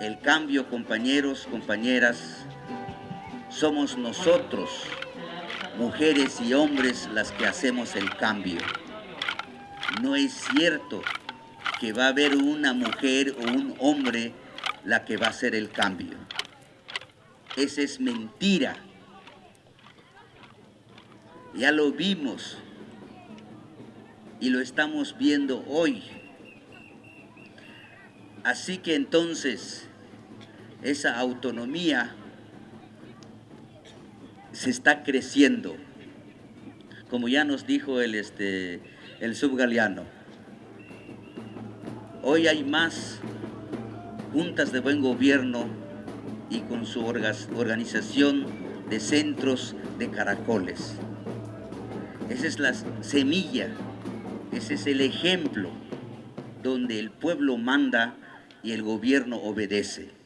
El cambio, compañeros, compañeras, somos nosotros, mujeres y hombres, las que hacemos el cambio. No es cierto que va a haber una mujer o un hombre la que va a hacer el cambio. Esa es mentira. Ya lo vimos y lo estamos viendo hoy. Así que entonces esa autonomía se está creciendo, como ya nos dijo el, este, el subgaleano. Hoy hay más juntas de buen gobierno y con su organización de centros de caracoles. Esa es la semilla, ese es el ejemplo donde el pueblo manda y el gobierno obedece.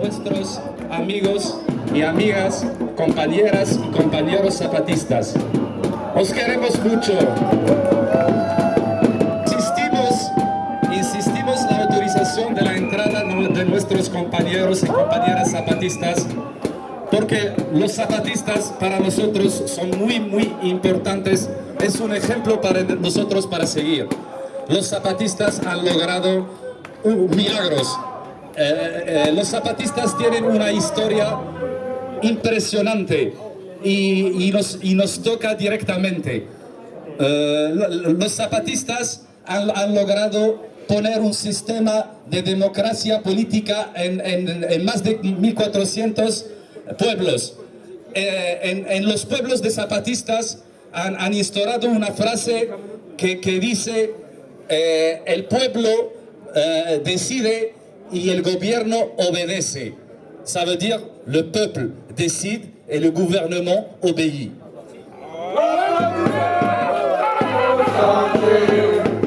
Nuestros amigos y amigas, compañeras y compañeros zapatistas. Os queremos mucho. Insistimos, insistimos la autorización de la entrada de nuestros compañeros y compañeras zapatistas porque los zapatistas para nosotros son muy, muy importantes. Es un ejemplo para nosotros para seguir. Los zapatistas han logrado milagros eh, eh, los zapatistas tienen una historia impresionante y, nos, toca directamente. Eh, los zapatistas han, logrado poner un sistema de democracia política en, más de 1400 pueblos. En, los pueblos de zapatistas han, instaurado una frase que, dice el pueblo decide y el gobierno obedece. Ça veut dire le peuple décide et le gouvernement obéit.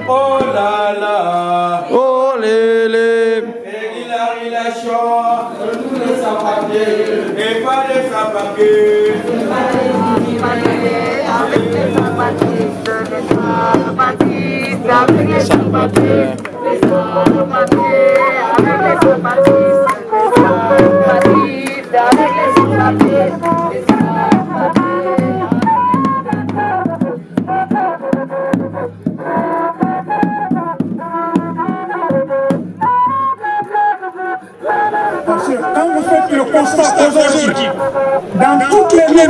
Oh là là Oh lélé Et la relation de tous les sans-papiers et pas les sans-papiers avec les sans-papiers avec les sans-papiers les sans-papiers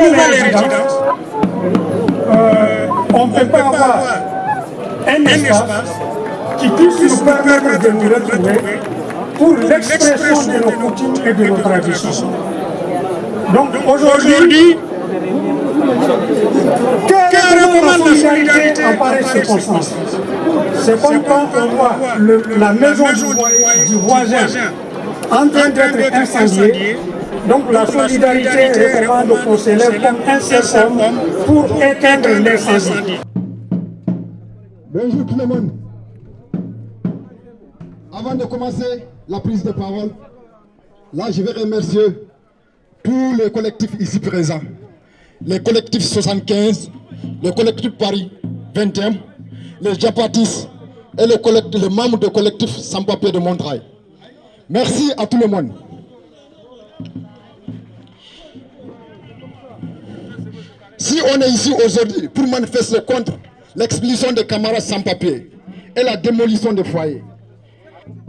nouvelles résidences, euh, on ne peut pas avoir un espace qui puisse nous permettre de nous retrouver pour l'expression de nos coutumes et de nos traditions. Donc aujourd'hui, carrément la solidarité en pareille circonstance. C'est comme quand on voit la maison du, voisin en train d'être incendiée, donc la solidarité recommande qu'on s'élève comme un seul homme pour éteindre l'incendie. Bonjour tout le monde. Avant de commencer la prise de parole, là je vais remercier tous les collectifs ici présents. Les collectifs 75, le collectif Paris 21, les Japatis et le, collectif, membres du collectif sans papier de Montrail. Merci à tout le monde. Si on est ici aujourd'hui pour manifester contre l'expulsion des camarades sans papier et la démolition des foyers,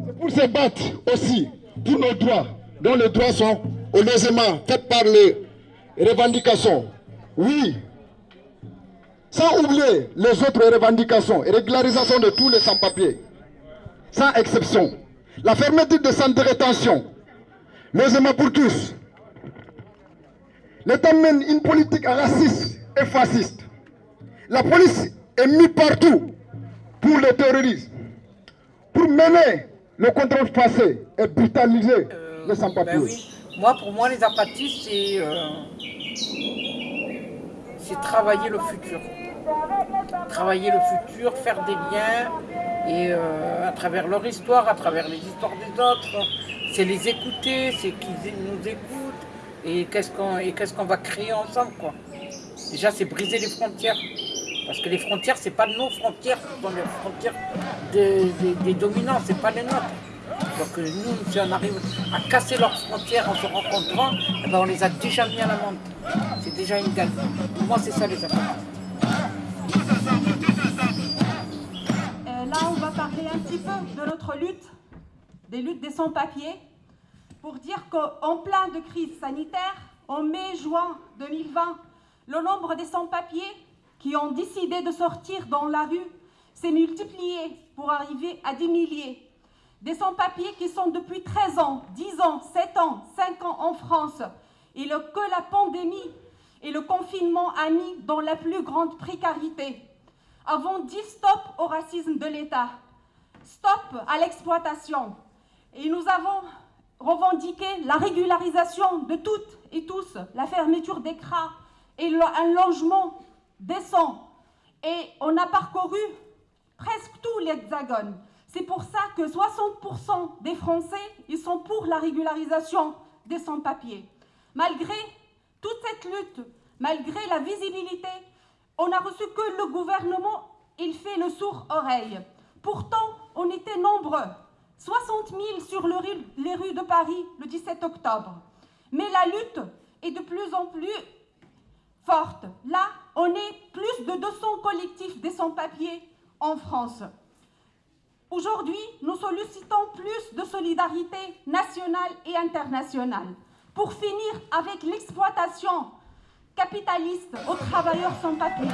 c'est pour se battre aussi pour nos droits, dont les droits sont au logement faits par les revendications. Oui, sans oublier les autres revendications et régularisation de tous les sans-papiers, sans exception. La fermeture des centres de rétention, logement pour tous. L'État mène une politique raciste et fasciste. La police est mise partout pour les terroristes, pour mener le contrôle passé et brutaliser les sans-papiers. Ben oui. Moi, pour moi, les apatistes, c'est euh, c'est travailler le futur. Travailler le futur, faire des liens, et euh, à travers leur histoire, à travers les histoires des autres, c'est les écouter, c'est qu'ils nous écoutent, et qu'est-ce qu'on va créer ensemble, quoi? Déjà, c'est briser les frontières. Parce que les frontières, c'est pas nos frontières, ce sont les frontières des, des, des dominants, c'est pas les nôtres. Donc euh, nous, si on arrive à casser leurs frontières en se rencontrant, eh ben, on les a déjà mis à la menthe. C'est déjà une gagne. Pour moi, c'est ça les apatistes. Euh, là, on va parler un petit peu de notre lutte, des luttes des sans-papiers, pour dire qu'en plein de crise sanitaire, en mai-juin 2020, le nombre des sans-papiers qui ont décidé de sortir dans la rue s'est multiplié pour arriver à des milliers. Des sans-papiers qui sont depuis 13 ans, 10 ans, 7 ans, 5 ans en France et que la pandémie et le confinement a mis dans la plus grande précarité. Avons dit stop au racisme de l'État, stop à l'exploitation. Et nous avons revendiqué la régularisation de toutes et tous, la fermeture des cras et un logement décent. Et on a parcouru presque tout l'hexagone. C'est pour ça que 60% des Français, ils sont pour la régularisation des sans-papiers. Malgré toute cette lutte, malgré la visibilité, on a reçu que le gouvernement, il fait le sourd-oreille. Pourtant, on était nombreux, 60 000 sur les rues de Paris le 17 octobre. Mais la lutte est de plus en plus forte. Là, on est plus de 200 collectifs des sans-papiers en France. Aujourd'hui, nous sollicitons plus de solidarité nationale et internationale pour finir avec l'exploitation capitaliste aux travailleurs sans papier.